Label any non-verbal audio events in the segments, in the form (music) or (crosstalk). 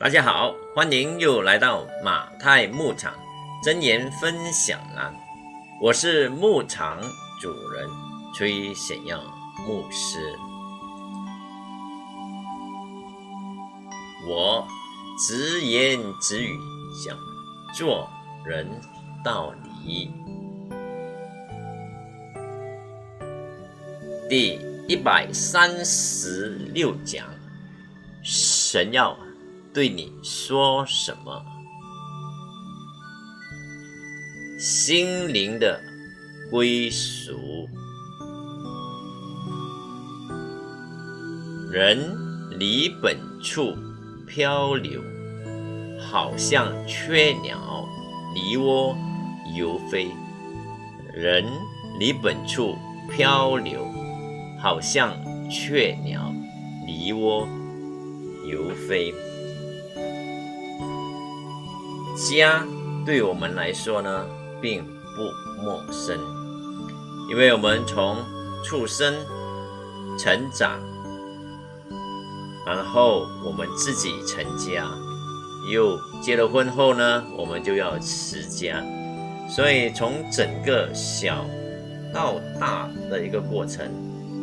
大家好，欢迎又来到马太牧场真言分享栏，我是牧场主人崔显耀牧师。我直言直语讲做人道理，第一百三十六讲，神要。对你说什么？心灵的归属，人离本处漂流，好像雀鸟离窝游飞。人离本处漂流，好像雀鸟离窝游飞。家对我们来说呢，并不陌生，因为我们从出生、成长，然后我们自己成家，又结了婚后呢，我们就要持家，所以从整个小到大的一个过程，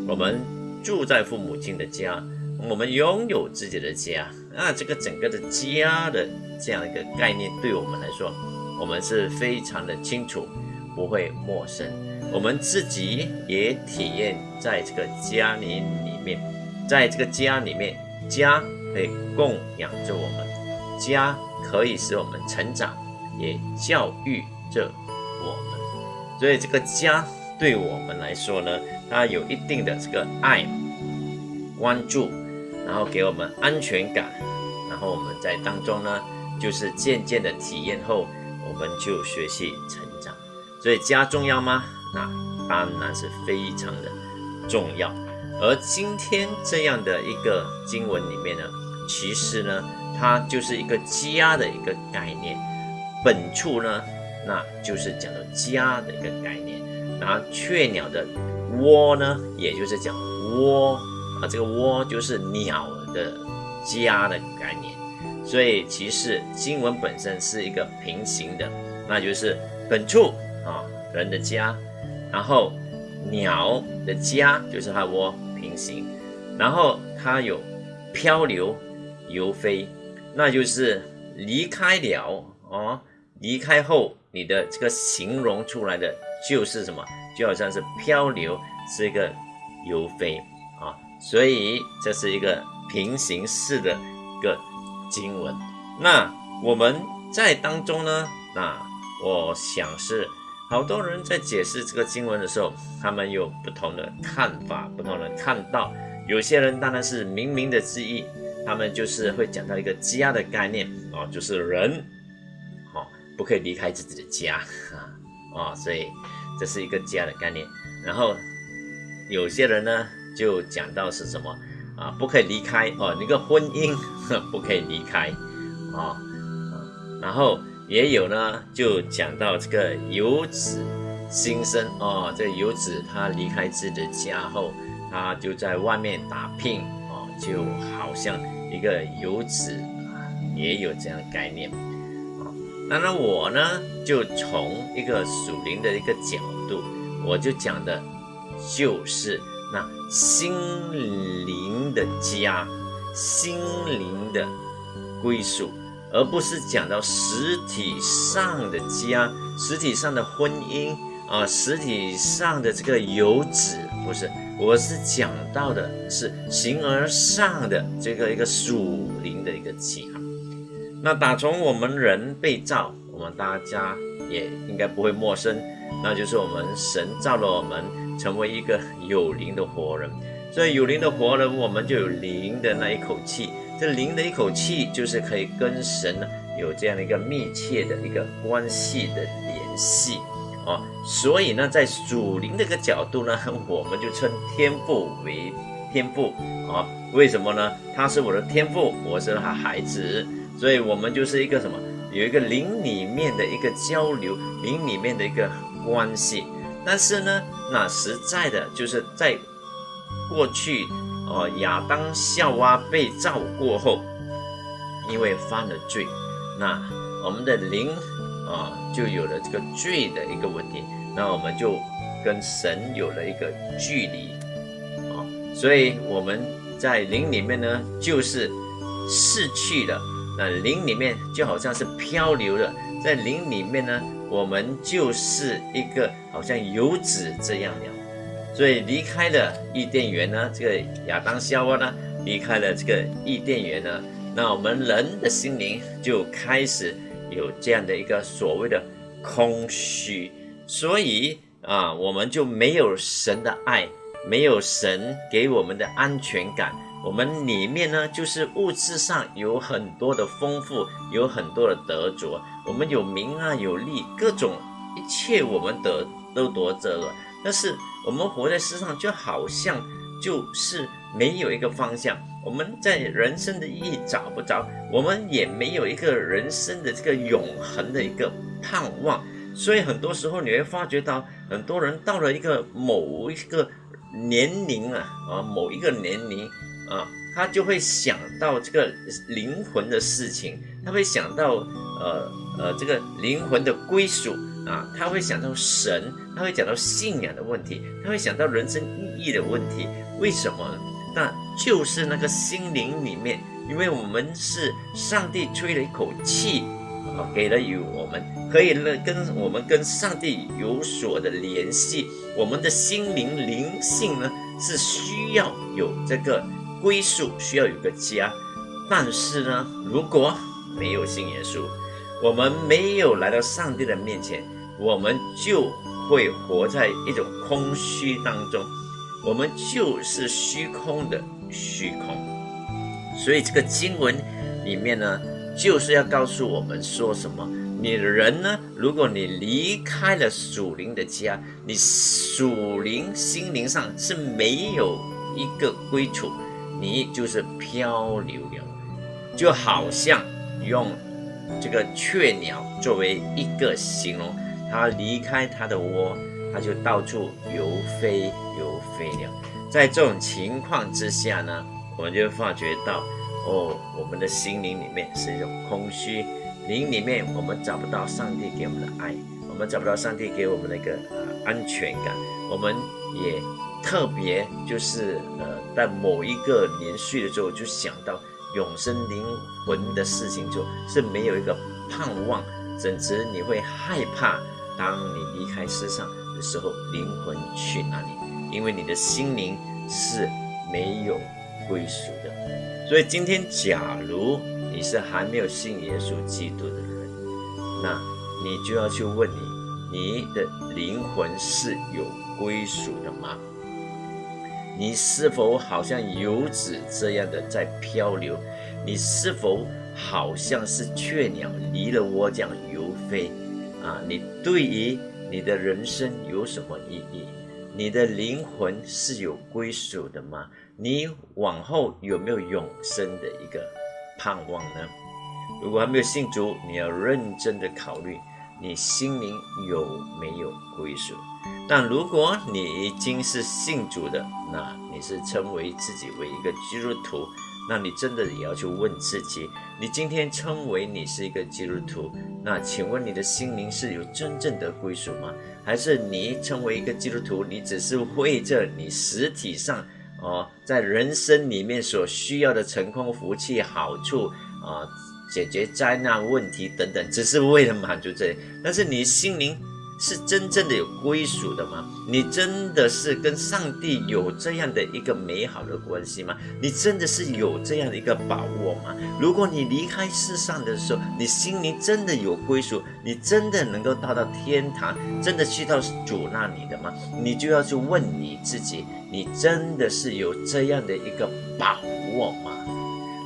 我们住在父母亲的家。我们拥有自己的家，那这个整个的家的这样一个概念，对我们来说，我们是非常的清楚，不会陌生。我们自己也体验在这个家里里面，在这个家里面，家可以供养着我们，家可以使我们成长，也教育着我们。所以这个家对我们来说呢，它有一定的这个爱、关注。然后给我们安全感，然后我们在当中呢，就是渐渐的体验后，我们就学习成长。所以家重要吗？那当然是非常的重要。而今天这样的一个经文里面呢，其实呢，它就是一个家的一个概念。本处呢，那就是讲到家的一个概念。然后雀鸟的窝呢，也就是讲窝。啊，这个窝就是鸟的家的概念，所以其实经文本身是一个平行的，那就是本处啊人的家，然后鸟的家就是它窝平行，然后它有漂流游飞，那就是离开了哦，离开后你的这个形容出来的就是什么？就好像是漂流是一个游飞。所以这是一个平行式的一个经文。那我们在当中呢，那我想是好多人在解释这个经文的时候，他们有不同的看法，不同的看到。有些人当然是明明的之意，他们就是会讲到一个家的概念哦，就是人，哦，不可以离开自己的家啊，(laughs) 哦，所以这是一个家的概念。然后有些人呢。就讲到是什么啊？不可以离开哦，那个婚姻 (laughs) 不可以离开啊。然后也有呢，就讲到这个游子心声哦，这个游子他离开自己的家后，他就在外面打拼哦，就好像一个游子，也有这样的概念啊。当然我呢，就从一个属灵的一个角度，我就讲的就是。那心灵的家，心灵的归属，而不是讲到实体上的家，实体上的婚姻啊，实体上的这个游子，不是，我是讲到的是形而上的这个一个属灵的一个家。那打从我们人被造，我们大家也应该不会陌生，那就是我们神造了我们。成为一个有灵的活人，所以有灵的活人，我们就有灵的那一口气。这灵的一口气，就是可以跟神呢有这样的一个密切的一个关系的联系啊。所以呢，在属灵的一个角度呢，(laughs) 我们就称天父为天父啊。为什么呢？他是我的天父，我是他孩子，所以我们就是一个什么？有一个灵里面的一个交流，灵里面的一个关系。但是呢，那实在的就是在过去哦，亚当夏娃被造过后，因为犯了罪，那我们的灵啊就有了这个罪的一个问题，那我们就跟神有了一个距离啊，所以我们在灵里面呢，就是逝去了，那灵里面就好像是漂流了，在灵里面呢，我们就是一个好像游子这样了。所以离开了伊甸园呢，这个亚当夏娃呢，离开了这个伊甸园呢，那我们人的心灵就开始有这样的一个所谓的空虚，所以啊，我们就没有神的爱，没有神给我们的安全感，我们里面呢就是物质上有很多的丰富，有很多的得着，我们有名啊，有利，各种一切我们得都夺着了，但是。我们活在世上，就好像就是没有一个方向。我们在人生的意义找不着，我们也没有一个人生的这个永恒的一个盼望。所以很多时候你会发觉到，很多人到了一个某一个年龄啊啊，某一个年龄啊，他就会想到这个灵魂的事情，他会想到呃呃这个灵魂的归属。啊，他会想到神，他会讲到信仰的问题，他会想到人生意义的问题。为什么？那就是那个心灵里面，因为我们是上帝吹了一口气，啊，给了与我们，可以呢跟我们跟上帝有所的联系。我们的心灵灵性呢是需要有这个归宿，需要有个家。但是呢，如果没有信耶稣，我们没有来到上帝的面前。我们就会活在一种空虚当中，我们就是虚空的虚空。所以这个经文里面呢，就是要告诉我们说什么？你人呢，如果你离开了属灵的家，你属灵心灵上是没有一个归处，你就是漂流了，就好像用这个雀鸟作为一个形容。它离开它的窝，它就到处游飞游飞了。在这种情况之下呢，我们就发觉到，哦，我们的心灵里面是一种空虚，灵里面我们找不到上帝给我们的爱，我们找不到上帝给我们的一个呃安全感，我们也特别就是呃在某一个年岁的时候就想到永生灵魂的事情，就是没有一个盼望，甚至你会害怕。当你离开世上的时候，灵魂去哪里？因为你的心灵是没有归属的。所以今天，假如你是还没有信耶稣基督的人，那你就要去问你：你的灵魂是有归属的吗？你是否好像游子这样的在漂流？你是否好像是雀鸟离了窝这样游飞？啊，你对于你的人生有什么意义？你的灵魂是有归属的吗？你往后有没有永生的一个盼望呢？如果还没有信主，你要认真的考虑你心灵有没有归属。但如果你已经是信主的，那你是称为自己为一个基督徒。那你真的也要去问自己：你今天称为你是一个基督徒，那请问你的心灵是有真正的归属吗？还是你成为一个基督徒，你只是为着你实体上哦，在人生里面所需要的成功、福气、好处啊，解决灾难问题等等，只是为了满足这？但是你心灵。是真正的有归属的吗？你真的是跟上帝有这样的一个美好的关系吗？你真的是有这样的一个把握吗？如果你离开世上的时候，你心灵真的有归属，你真的能够到到天堂，真的去到主那里的吗？你就要去问你自己，你真的是有这样的一个把握吗？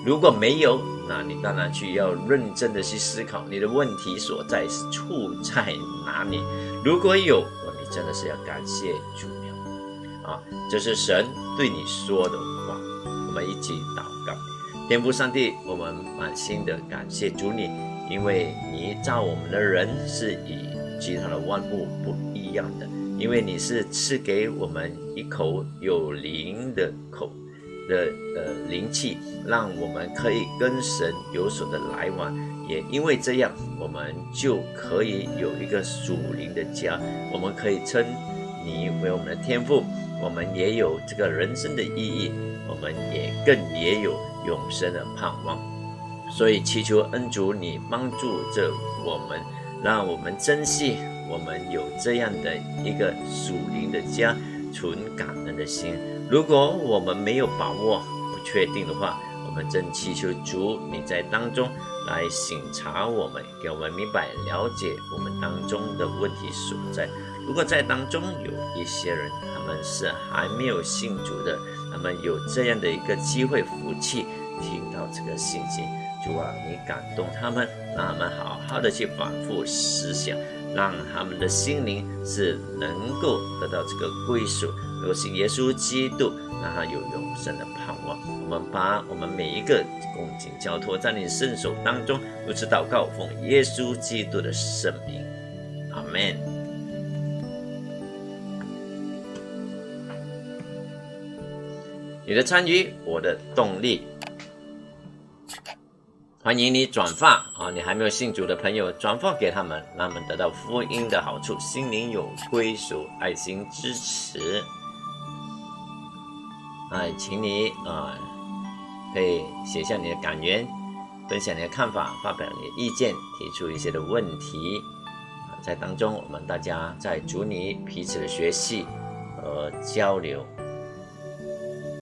如果没有，那你当然去要认真的去思考你的问题所在是处在哪里。如果有，你真的是要感谢主了啊！这是神对你说的话。我们一起祷告，天父上帝，我们满心的感谢主你，因为你造我们的人是与其他的万物不一样的，因为你是赐给我们一口有灵的口。的呃灵气，让我们可以跟神有所的来往。也因为这样，我们就可以有一个属灵的家。我们可以称你为我们的天赋，我们也有这个人生的意义，我们也更也有永生的盼望。所以祈求恩主你帮助着我们，让我们珍惜我们有这样的一个属灵的家，存感恩的心。如果我们没有把握、不确定的话，我们正祈求主你在当中来省察我们，给我们明白、了解我们当中的问题所在。如果在当中有一些人，他们是还没有信主的，他们有这样的一个机会、福气，听到这个信息，主啊，你感动他们，让他们好好的去反复思想，让他们的心灵是能够得到这个归属。有信耶稣基督，让他有永生的盼望。我们把我们每一个恭敬交托在你圣手当中，如此祷告，奉耶稣基督的圣名，阿门。你的参与，我的动力。欢迎你转发啊！你还没有信主的朋友，转发给他们，让他们得到福音的好处，心灵有归属，爱心支持。哎，请你啊，可以写下你的感言，分享你的看法，发表你的意见，提出一些的问题。在当中，我们大家在主你彼此的学习和交流。